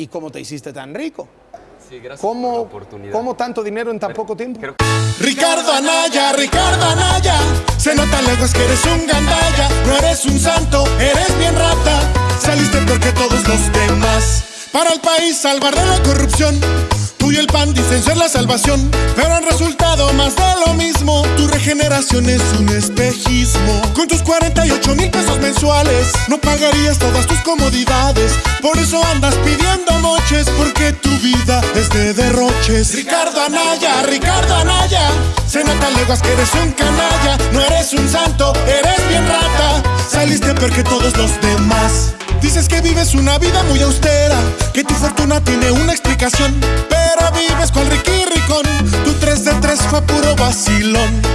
¿Y cómo te hiciste tan rico? Sí, gracias ¿Cómo, por la oportunidad. ¿Cómo tanto dinero en tan poco tiempo? Creo Ricardo Anaya, Ricardo Anaya, se nota lejos que eres un gandalla, no eres un santo, eres bien rata, saliste peor que todos los demás. Para el país salvar de la corrupción, tú y el PAN dicen ser la salvación, pero han resultado más de. Es un espejismo. Con tus 48 mil pesos mensuales, no pagarías todas tus comodidades, por eso andas pidiendo moches, porque tu vida es de derroches. Ricardo Anaya, Ricardo Anaya, se nota leguas que eres un canalla, no eres un santo, eres bien rata, saliste peor que todos los demás. Dices que vives una vida muy austera, que tu fortuna tiene una explicación, pero vives con Ricky Ricón, tu 3 de 3 fue puro vacilón.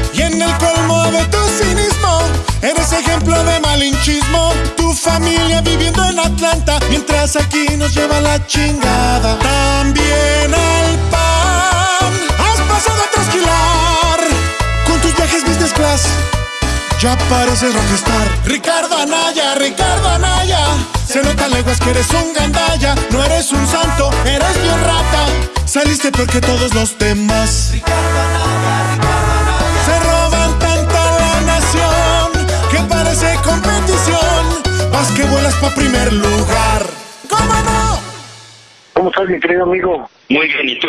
Eres ejemplo de malinchismo, tu familia viviendo en Atlanta, mientras aquí nos lleva la chingada. También al pan, has pasado a trasquilar, con tus viajes business class. Ya pareces rockstar. Ricardo Anaya, Ricardo Anaya. Se nota leguas que eres un gandalla No eres un santo, eres bien rata. Saliste peor que todos los demás. Se primer lugar ¿Cómo no? ¿Cómo estás, mi querido amigo? Muy bien, ¿y tú?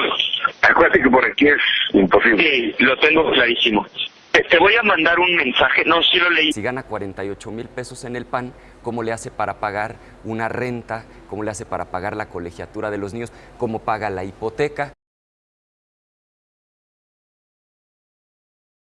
Acuérdate que por aquí es imposible. Sí, lo tengo clarísimo. Te, te voy a mandar un mensaje, no, sí lo leí. Si gana 48 mil pesos en el PAN, ¿cómo le hace para pagar una renta? ¿Cómo le hace para pagar la colegiatura de los niños? ¿Cómo paga la hipoteca?